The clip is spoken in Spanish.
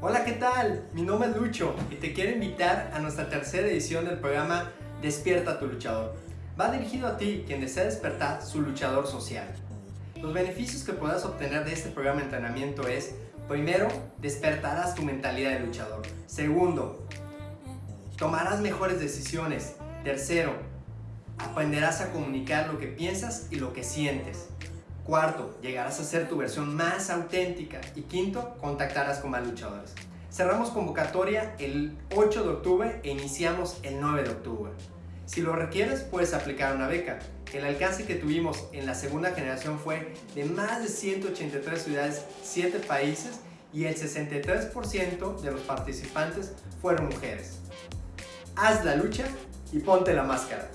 Hola, ¿qué tal? Mi nombre es Lucho y te quiero invitar a nuestra tercera edición del programa Despierta tu luchador. Va dirigido a ti, quien desea despertar su luchador social. Los beneficios que podrás obtener de este programa de entrenamiento es, primero, despertarás tu mentalidad de luchador. Segundo, tomarás mejores decisiones. Tercero, aprenderás a comunicar lo que piensas y lo que sientes. Cuarto, llegarás a ser tu versión más auténtica. Y quinto, contactarás con más luchadores. Cerramos convocatoria el 8 de octubre e iniciamos el 9 de octubre. Si lo requieres, puedes aplicar una beca. El alcance que tuvimos en la segunda generación fue de más de 183 ciudades, 7 países y el 63% de los participantes fueron mujeres. Haz la lucha y ponte la máscara.